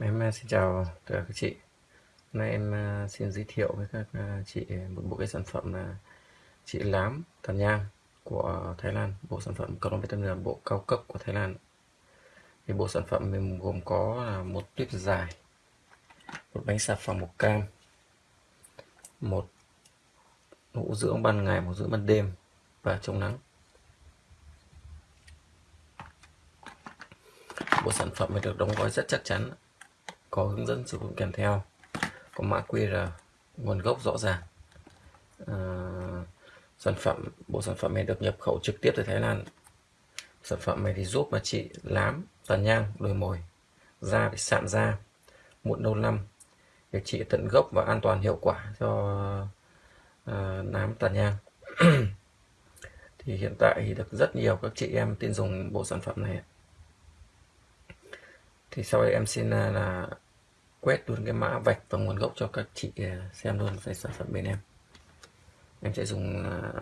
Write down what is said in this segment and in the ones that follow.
Em à, xin chào tất cả các chị. Hôm nay em à, xin giới thiệu với các à, chị một bộ cái sản phẩm là chị lám tàn nhang của Thái Lan. Bộ sản phẩm còn vitamin là bộ cao cấp của Thái Lan. Thì bộ sản phẩm mình gồm có là một tuyếp dài, một bánh xà phòng màu cam, một hũ dưỡng ban ngày, một dưỡng ban đêm và chống nắng. Bộ sản phẩm được đóng gói rất chắc chắn có hướng dẫn sử dụng kèm theo. Có mã QR nguồn gốc rõ ràng. À, sản phẩm bộ sản phẩm này được nhập khẩu trực tiếp từ Thái Lan. Sản phẩm này thì giúp mà chị lám tàn nhang đồi mồi da bị sạm da mụn nâu năm để trị tận gốc và an toàn hiệu quả cho à, nám tàn nhang. Thì hiện tại thì được rất nhiều các chị em tin dùng bộ sản phẩm này thì sau đây em xin à, là quét luôn cái mã vạch và nguồn gốc cho các chị à, xem luôn về sản phẩm bên em. Em sẽ dùng à,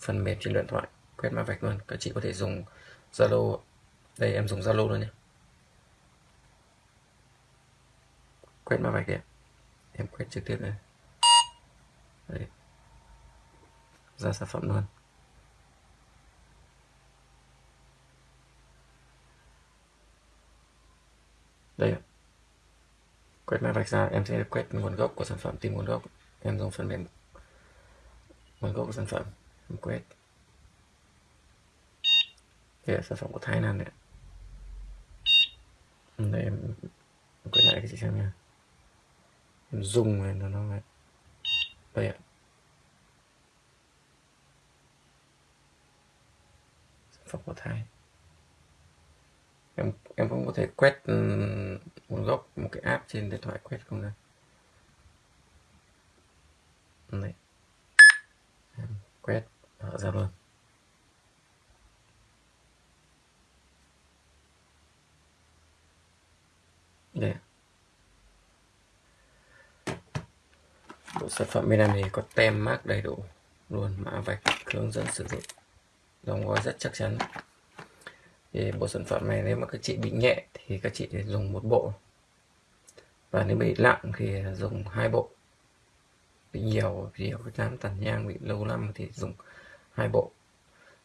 phần mềm trên điện thoại, quét mã vạch luôn. Các chị có thể dùng Zalo đây, em dùng Zalo luôn nhé. Quét mã vạch đi em quét trực tiếp đây. đây. ra sản phẩm luôn. Đây quét mã vạch ra em sẽ quét nguồn gốc của sản phẩm tìm nguồn gốc. Em dùng phần mềm nguồn gốc của sản phẩm em quét. Đây là sản phẩm của Thái Lan đấy đây em, quét lại cái chị xem nha. Em dùng này nó nó đây ạ. Sản phẩm của Thái em em cũng có thể quét nguồn gốc một cái app trên điện thoại quét không ra này. Em quét, mở ra luôn. Đây bộ sản phẩm bên em thì có tem mác đầy đủ luôn, mã vạch, hướng dẫn sử dụng. Đóng gói rất chắc chắn thì bộ sản phẩm này nếu mà các chị bị nhẹ thì các chị dùng một bộ. Và nếu bị nặng thì dùng hai bộ. Bị nhiều nhiều cái nám tàn nhang, bị lâu năm thì dùng hai bộ.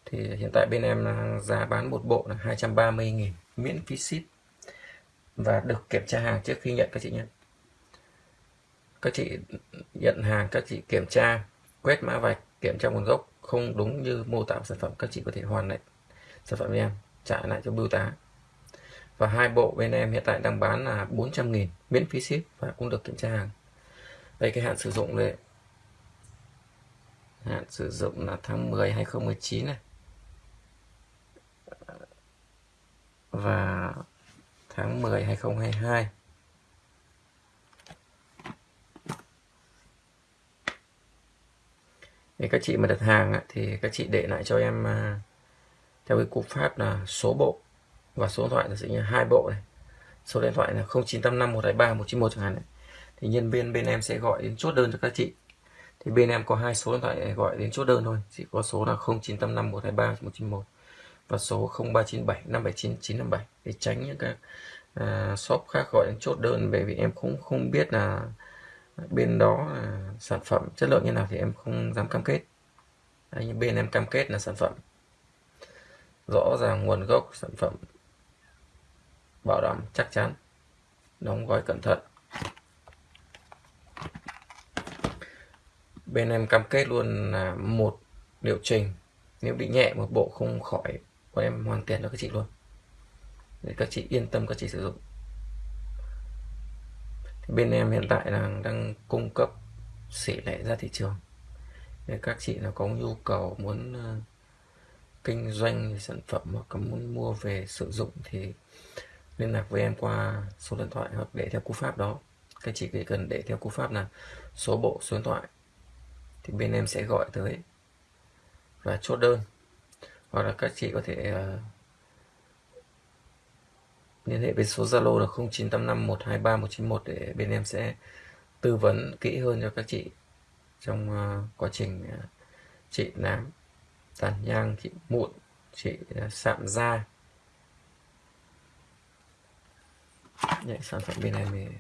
Thì hiện tại bên em giá bán một bộ là 230.000 miễn phí ship. Và được kiểm tra hàng trước khi nhận các chị nhé. Các chị nhận hàng, các chị kiểm tra, quét mã vạch, kiểm tra nguồn gốc không đúng như mô tả sản phẩm, các chị có thể hoàn lại sản phẩm với em trả lại cho bưu tá. Và hai bộ bên em hiện tại đang bán là 400.000 miễn phí ship và cũng được kiểm tra hàng. Đây, cái hạn sử dụng đây hạn sử dụng là tháng 10 2019 này. Và tháng 10 2022 thì các chị mà đặt hàng thì các chị để lại cho em à, theo cái cú pháp là số bộ và số điện thoại là sẽ như hai bộ này. Số điện thoại là 0985 123 191 chẳng hạn này. thì nhân viên bên em sẽ gọi đến chốt đơn cho các chị. Thì bên em có hai số điện thoại gọi đến chốt đơn thôi. Chỉ có số là 0985 123 191 và số 0397 579 957 để tránh những các uh, shop khác gọi đến chốt đơn. Bởi vì em cũng không biết là bên đó là sản phẩm chất lượng như nào thì em không dám cam kết. Đấy, nhưng bên em cam kết là sản phẩm rõ ràng nguồn gốc sản phẩm bảo đảm chắc chắn. Đóng gói cẩn thận. Bên em cam kết luôn là một liệu trình. Nếu bị nhẹ một bộ không khỏi, bọn em hoàn tiền cho các chị luôn. Để các chị yên tâm các chị sử dụng. Thì bên em hiện tại là đang cung cấp xỉ lẻ ra thị trường. Để các chị nào có nhu cầu muốn ờ, kinh doanh sản phẩm hoặc có muốn mua về sử dụng thì liên lạc với em qua số điện thoại hoặc để theo cú pháp đó. Các chị chỉ cần để theo cú pháp là số bộ số điện thoại thì bên em sẽ gọi tới và chốt đơn. Hoặc là các chị có thể uh, liên hệ với số Zalo là 0985123191 để bên em sẽ tư vấn kỹ hơn cho các chị trong uh, quá trình ờ, uh, trị nám tàn nhang chị mụn chị à, sạm da Đấy, sản phẩm bên này mình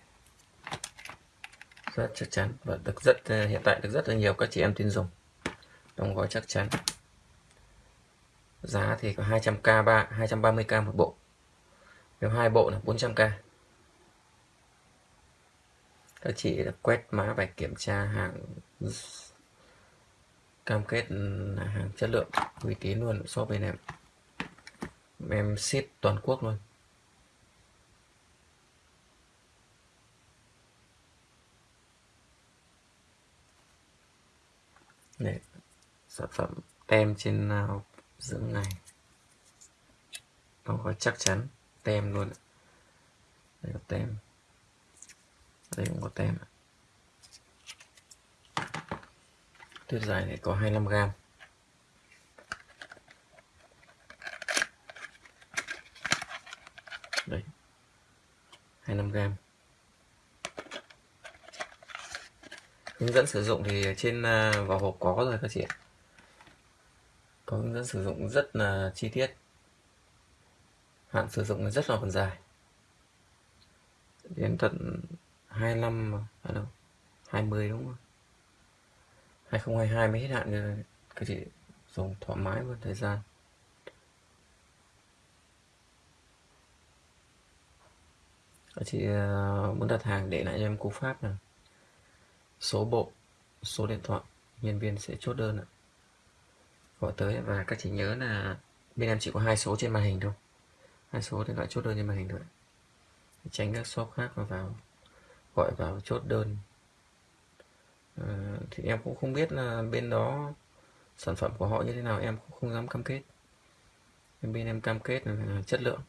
rất chắc chắn và được rất à, hiện tại được rất là nhiều các chị em tin dùng. Đóng gói chắc chắn. Giá thì có 200k 3 230k một bộ. Nếu hai bộ là 400k các chị quét mã và kiểm tra hàng cam kết ừ, là hàng chất lượng uy tín luôn shop bên em. Em ship toàn quốc luôn. Đấy, sản phẩm tem trên nào dưỡng này, nó có chắc chắn tem luôn đây có tem. Đây cũng có tem tuyết dài này có 25 gram. Đấy. 25 gram. Hướng dẫn sử dụng thì trên à, vỏ hộp có rồi các chị ạ. Có hướng dẫn sử dụng rất là chi tiết. Hạn sử dụng rất là còn dài. Đến tận 25 ở à, à đâu 20 đúng không 2022 mới hết hạn rồi các chị dùng thoải mái luôn thời gian. Các chị ờ, muốn đặt hàng để lại cho em cú pháp này số bộ, số điện thoại, nhân viên sẽ chốt đơn ạ. Gọi tới và các chị nhớ là bên em chỉ có hai số trên màn hình thôi. Hai số điện thoại chốt đơn trên màn hình thôi tránh các shop khác mà vào, gọi vào chốt đơn à, thì em cũng không biết là bên đó sản phẩm của họ như thế nào em cũng không dám cam kết. Bên em cam kết là chất lượng.